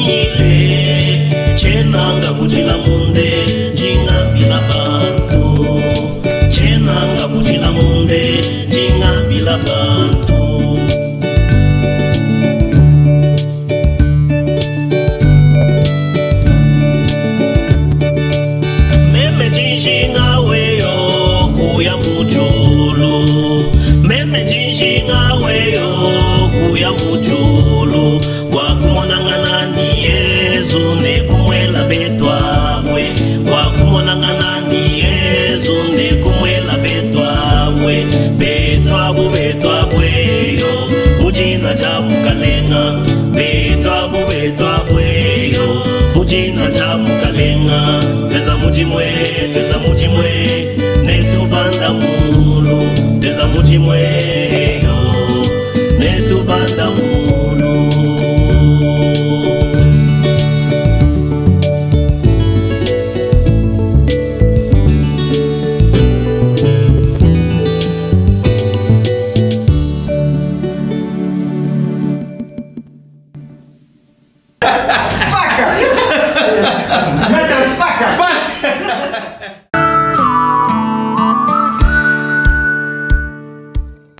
ile chenanga kutina munde ndingambila bantu chenanga kutina munde ndingambila bantu Meme dinji ngaweyo kuya mujulu tina ndamukalenga teza mutimwe teza mutimwe netubanda mulu teza mutimwe